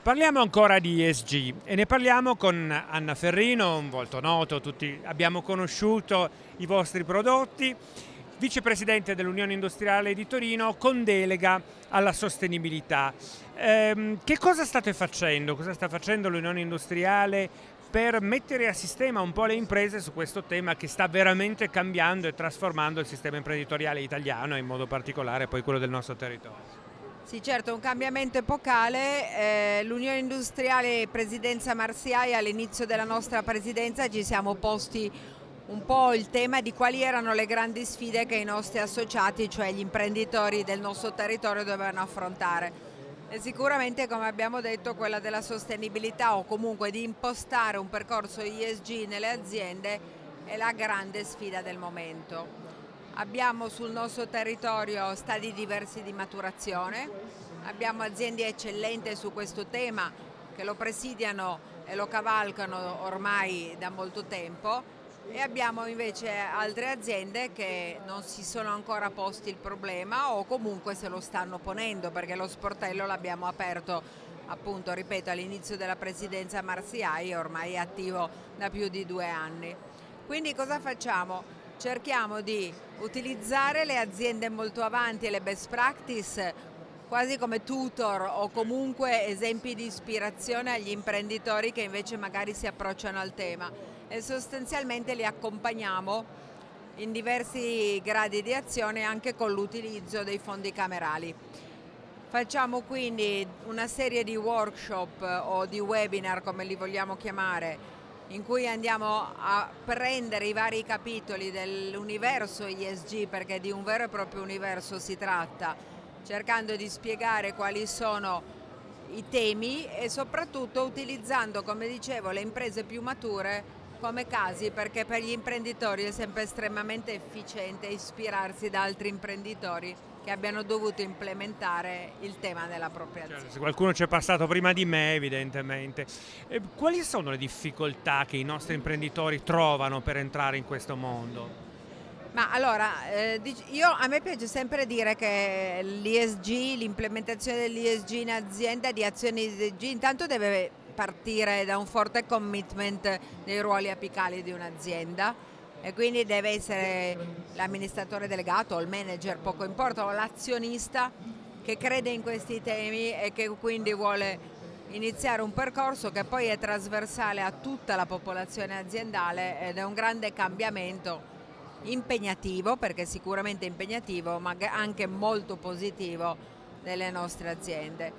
Parliamo ancora di ESG e ne parliamo con Anna Ferrino, un volto noto, tutti abbiamo conosciuto i vostri prodotti, vicepresidente dell'Unione Industriale di Torino con delega alla sostenibilità. Eh, che cosa state facendo? Cosa sta facendo l'Unione Industriale per mettere a sistema un po' le imprese su questo tema che sta veramente cambiando e trasformando il sistema imprenditoriale italiano e in modo particolare poi quello del nostro territorio? Sì, certo, un cambiamento epocale. Eh, L'Unione Industriale Presidenza Marsiai all'inizio della nostra presidenza ci siamo posti un po' il tema di quali erano le grandi sfide che i nostri associati, cioè gli imprenditori del nostro territorio, dovevano affrontare. E sicuramente, come abbiamo detto, quella della sostenibilità o comunque di impostare un percorso ISG nelle aziende è la grande sfida del momento. Abbiamo sul nostro territorio stadi diversi di maturazione, abbiamo aziende eccellenti su questo tema che lo presidiano e lo cavalcano ormai da molto tempo e abbiamo invece altre aziende che non si sono ancora posti il problema o comunque se lo stanno ponendo perché lo sportello l'abbiamo aperto appunto ripeto all'inizio della presidenza Marsiai ormai è attivo da più di due anni. Quindi cosa facciamo? Cerchiamo di utilizzare le aziende molto avanti e le best practice quasi come tutor o comunque esempi di ispirazione agli imprenditori che invece magari si approcciano al tema e sostanzialmente li accompagniamo in diversi gradi di azione anche con l'utilizzo dei fondi camerali. Facciamo quindi una serie di workshop o di webinar come li vogliamo chiamare in cui andiamo a prendere i vari capitoli dell'universo ISG perché di un vero e proprio universo si tratta, cercando di spiegare quali sono i temi e soprattutto utilizzando, come dicevo, le imprese più mature come casi perché per gli imprenditori è sempre estremamente efficiente ispirarsi da altri imprenditori che abbiano dovuto implementare il tema nella propria azienda. Certo, se qualcuno ci è passato prima di me evidentemente. E quali sono le difficoltà che i nostri imprenditori trovano per entrare in questo mondo? Ma allora, eh, io, a me piace sempre dire che l'ISG, l'implementazione dell'ISG in azienda, di azioni ISG, intanto deve partire da un forte commitment dei ruoli apicali di un'azienda e quindi deve essere l'amministratore delegato o il manager, poco importa, o l'azionista che crede in questi temi e che quindi vuole iniziare un percorso che poi è trasversale a tutta la popolazione aziendale ed è un grande cambiamento impegnativo, perché sicuramente impegnativo, ma anche molto positivo delle nostre aziende.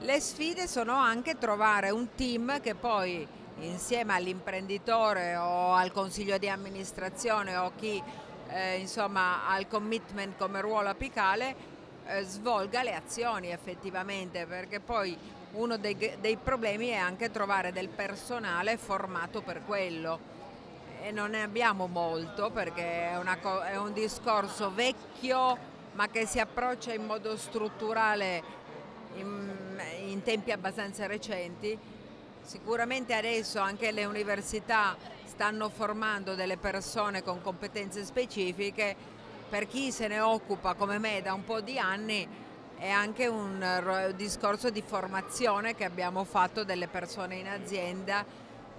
Le sfide sono anche trovare un team che poi insieme all'imprenditore o al consiglio di amministrazione o chi eh, insomma, ha il commitment come ruolo apicale eh, svolga le azioni effettivamente perché poi uno dei, dei, problemi è anche trovare del personale formato per quello. E non ne abbiamo molto perché è, una, è un discorso vecchio ma che si approccia in modo strutturale in, in tempi abbastanza recenti Sicuramente adesso anche le università stanno formando delle persone con competenze specifiche, per chi se ne occupa come me da un po' di anni è anche un discorso di formazione che abbiamo fatto delle persone in azienda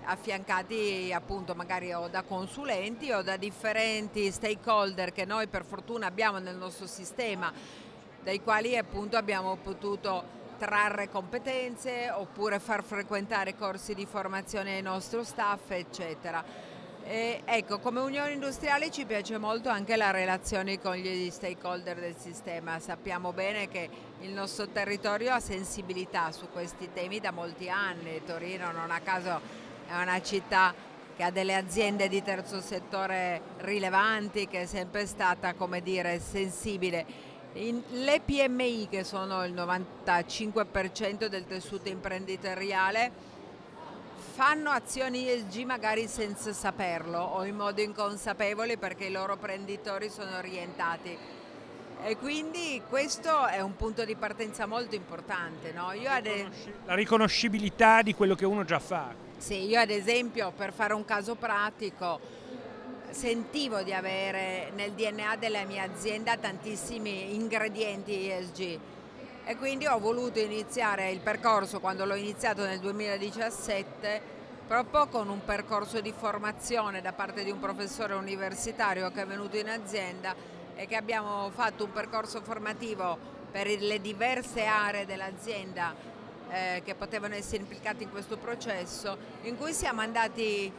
affiancati appunto magari o da consulenti o da differenti stakeholder che noi per fortuna abbiamo nel nostro sistema dai quali appunto abbiamo potuto trarre competenze oppure far frequentare corsi di formazione ai nostri staff eccetera. E ecco, come Unione Industriale ci piace molto anche la relazione con gli stakeholder del sistema, sappiamo bene che il nostro territorio ha sensibilità su questi temi da molti anni, Torino non a caso è una città che ha delle aziende di terzo settore rilevanti, che è sempre stata come dire, sensibile in, le PMI che sono il 95% del tessuto imprenditoriale fanno azioni ESG magari senza saperlo o in modo inconsapevole perché i loro prenditori sono orientati e quindi questo è un punto di partenza molto importante. No? La riconoscibilità di quello che uno già fa. Sì, io ad esempio per fare un caso pratico sentivo di avere nel DNA della mia azienda tantissimi ingredienti ESG e quindi ho voluto iniziare il percorso quando l'ho iniziato nel 2017 proprio con un percorso di formazione da parte di un professore universitario che è venuto in azienda e che abbiamo fatto un percorso formativo per le diverse aree dell'azienda eh, che potevano essere implicate in questo processo, in cui siamo andati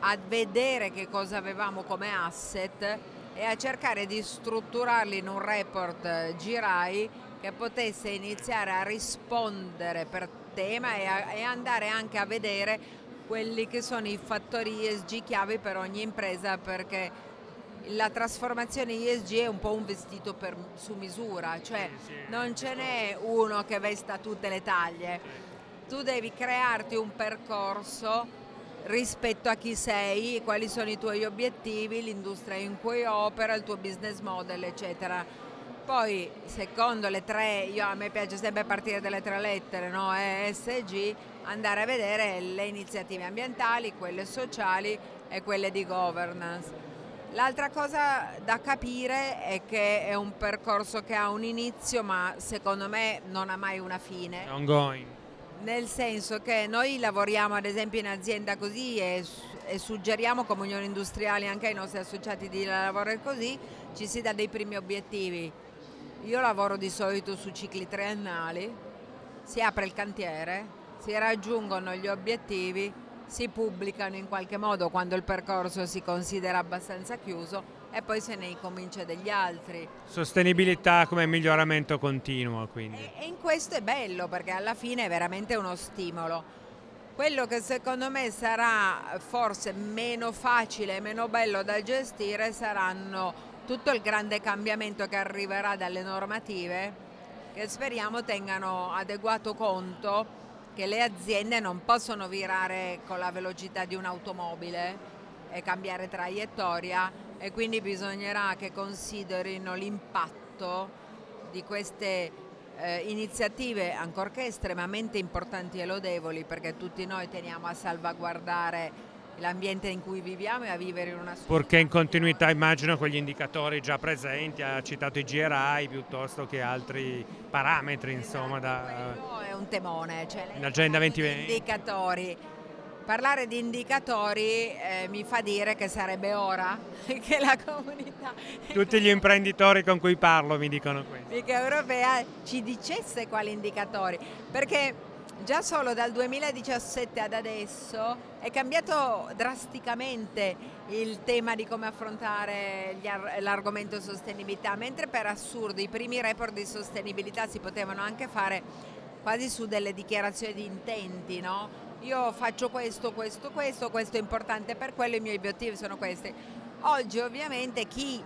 a vedere che cosa avevamo come asset e a cercare di strutturarli in un report eh, GIRAI che potesse iniziare a rispondere per tema e, a, e andare anche a vedere quelli che sono i fattori ESG chiave per ogni impresa perché la trasformazione ESG è un po' un vestito per, su misura, cioè non ce n'è uno che vesta tutte le taglie, tu devi crearti un percorso rispetto a chi sei, quali sono i tuoi obiettivi, l'industria in cui opera, il tuo business model, eccetera. Poi, secondo le tre, io, a me piace sempre partire dalle tre lettere, no? ESG, andare a vedere le iniziative ambientali, quelle sociali e quelle di governance. L'altra cosa da capire è che è un percorso che ha un inizio ma secondo me non ha mai una fine. Ongoing. Nel senso che noi lavoriamo ad esempio in azienda così e, e suggeriamo come Unione Industriale anche ai nostri associati di lavorare così, ci si dà dei primi obiettivi. Io lavoro di solito su cicli triennali, si apre il cantiere, si raggiungono gli obiettivi, si pubblicano in qualche modo quando il percorso si considera abbastanza chiuso e poi se ne incomincia degli altri. Sostenibilità come miglioramento continuo quindi. E, e in questo è bello perché alla fine è veramente uno stimolo. Quello che secondo me sarà forse meno facile e meno bello da gestire saranno tutto il grande cambiamento che arriverà dalle normative che speriamo tengano adeguato conto che le aziende non possono virare con la velocità di un'automobile e cambiare traiettoria e quindi bisognerà che considerino l'impatto di queste eh, iniziative, ancorché estremamente importanti e lodevoli, perché tutti noi teniamo a salvaguardare l'ambiente in cui viviamo e a vivere in una società. Purché in continuità immagino con gli indicatori già presenti, ha citato i GRI piuttosto che altri parametri esatto, insomma da... è un temone, cioè in Agenda 2020. Indicatori. Parlare di indicatori eh, mi fa dire che sarebbe ora che la comunità... Tutti gli imprenditori con cui parlo mi dicono questo. europea ci dicesse quali indicatori, perché già solo dal 2017 ad adesso è cambiato drasticamente il tema di come affrontare l'argomento sostenibilità, mentre per assurdo i primi report di sostenibilità si potevano anche fare quasi su delle dichiarazioni di intenti, no? Io faccio questo, questo, questo, questo è importante per quello, i miei obiettivi sono questi. Oggi ovviamente chi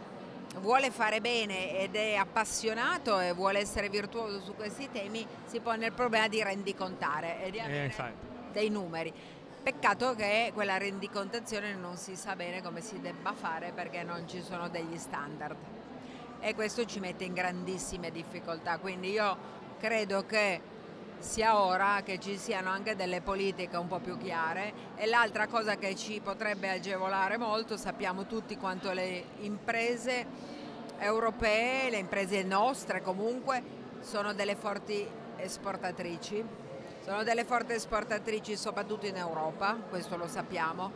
vuole fare bene ed è appassionato e vuole essere virtuoso su questi temi, si pone il problema di rendicontare e di avere eh, dei numeri. Peccato che quella rendicontazione non si sa bene come si debba fare perché non ci sono degli standard e questo ci mette in grandissime difficoltà, quindi io credo che sia ora che ci siano anche delle politiche un po' più chiare. E l'altra cosa che ci potrebbe agevolare molto, sappiamo tutti quanto le imprese europee, le imprese nostre comunque, sono delle forti esportatrici, sono delle forti esportatrici soprattutto in Europa, questo lo sappiamo,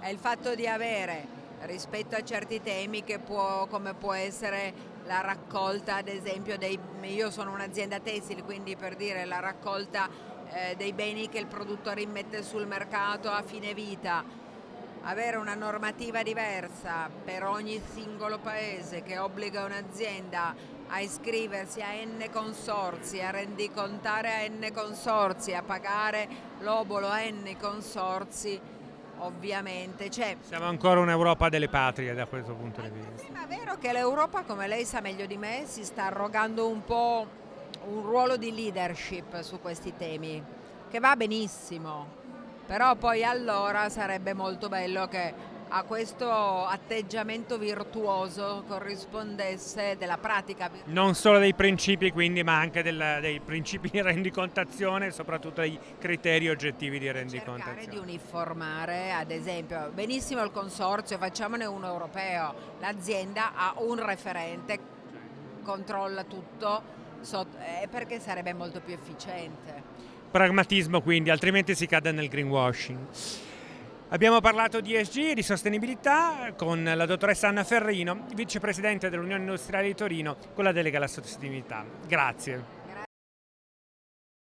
e il fatto di avere rispetto a certi temi che può, come può essere la raccolta ad esempio dei, io sono un'azienda tessile quindi per dire la raccolta eh, dei beni che il produttore immette sul mercato a fine vita. Avere una normativa diversa per ogni singolo paese che obbliga un'azienda a iscriversi a N consorzi, a rendicontare a N consorzi, a pagare l'obolo a N consorzi ovviamente. Cioè, Siamo ancora un'Europa delle patrie da questo punto di vista. Ma è vero che l'Europa, come lei sa meglio di me, si sta arrogando un po' un ruolo di leadership su questi temi, che va benissimo, però poi allora sarebbe molto bello che a questo atteggiamento virtuoso corrispondesse della pratica. Non solo dei principi quindi, ma anche del, dei principi di rendicontazione e soprattutto dei criteri oggettivi di rendicontazione. Cercare di uniformare, ad esempio, benissimo il consorzio, facciamone uno europeo, l'azienda ha un referente, controlla tutto, eh, perché sarebbe molto più efficiente. Pragmatismo quindi, altrimenti si cade nel greenwashing. Abbiamo parlato di ESG di sostenibilità con la dottoressa Anna Ferrino, vicepresidente dell'Unione Industriale di Torino con la delega alla sostenibilità. Grazie.